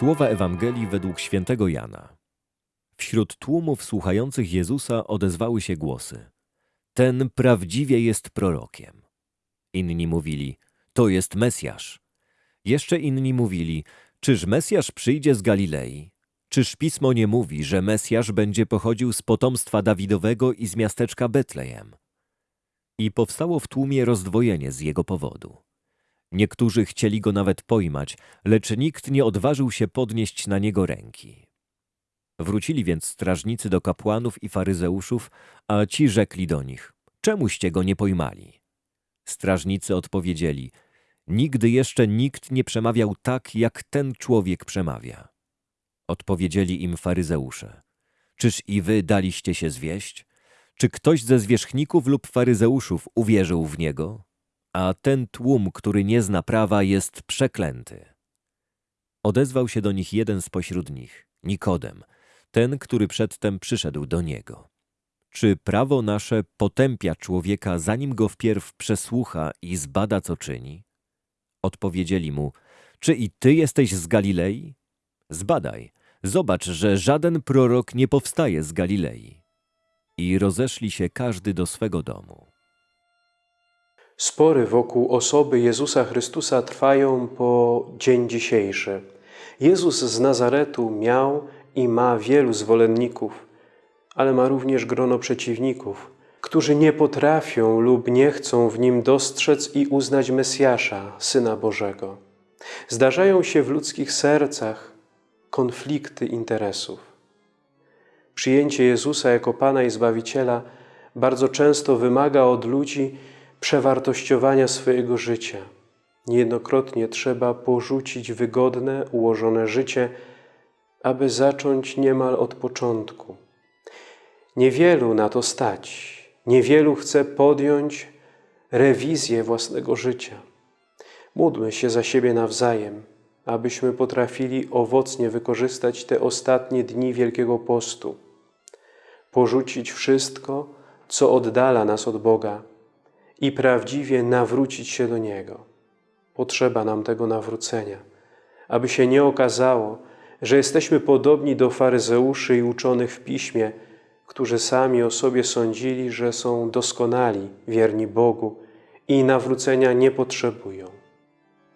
Słowa Ewangelii według świętego Jana. Wśród tłumów słuchających Jezusa odezwały się głosy. Ten prawdziwie jest prorokiem. Inni mówili, to jest Mesjasz. Jeszcze inni mówili, czyż Mesjasz przyjdzie z Galilei? Czyż Pismo nie mówi, że Mesjasz będzie pochodził z potomstwa Dawidowego i z miasteczka Betlejem? I powstało w tłumie rozdwojenie z jego powodu. Niektórzy chcieli go nawet pojmać, lecz nikt nie odważył się podnieść na niego ręki. Wrócili więc strażnicy do kapłanów i faryzeuszów, a ci rzekli do nich, czemuście go nie pojmali? Strażnicy odpowiedzieli, nigdy jeszcze nikt nie przemawiał tak, jak ten człowiek przemawia. Odpowiedzieli im faryzeusze, czyż i wy daliście się zwieść? Czy ktoś ze zwierzchników lub faryzeuszów uwierzył w niego? A ten tłum, który nie zna prawa, jest przeklęty. Odezwał się do nich jeden spośród nich, Nikodem, ten, który przedtem przyszedł do niego. Czy prawo nasze potępia człowieka, zanim go wpierw przesłucha i zbada, co czyni? Odpowiedzieli mu, czy i ty jesteś z Galilei? Zbadaj, zobacz, że żaden prorok nie powstaje z Galilei. I rozeszli się każdy do swego domu. Spory wokół osoby Jezusa Chrystusa trwają po dzień dzisiejszy. Jezus z Nazaretu miał i ma wielu zwolenników, ale ma również grono przeciwników, którzy nie potrafią lub nie chcą w nim dostrzec i uznać Mesjasza, Syna Bożego. Zdarzają się w ludzkich sercach konflikty interesów. Przyjęcie Jezusa jako Pana i Zbawiciela bardzo często wymaga od ludzi przewartościowania swojego życia. Niejednokrotnie trzeba porzucić wygodne, ułożone życie, aby zacząć niemal od początku. Niewielu na to stać, niewielu chce podjąć rewizję własnego życia. Módlmy się za siebie nawzajem, abyśmy potrafili owocnie wykorzystać te ostatnie dni Wielkiego Postu. Porzucić wszystko, co oddala nas od Boga i prawdziwie nawrócić się do Niego. Potrzeba nam tego nawrócenia, aby się nie okazało, że jesteśmy podobni do faryzeuszy i uczonych w Piśmie, którzy sami o sobie sądzili, że są doskonali, wierni Bogu i nawrócenia nie potrzebują.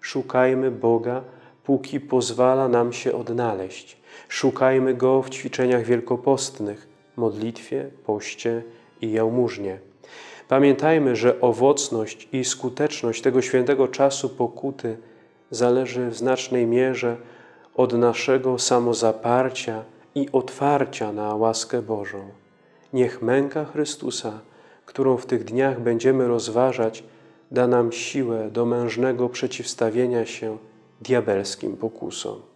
Szukajmy Boga, póki pozwala nam się odnaleźć. Szukajmy Go w ćwiczeniach wielkopostnych, modlitwie, poście i jałmużnie. Pamiętajmy, że owocność i skuteczność tego świętego czasu pokuty zależy w znacznej mierze od naszego samozaparcia i otwarcia na łaskę Bożą. Niech męka Chrystusa, którą w tych dniach będziemy rozważać, da nam siłę do mężnego przeciwstawienia się diabelskim pokusom.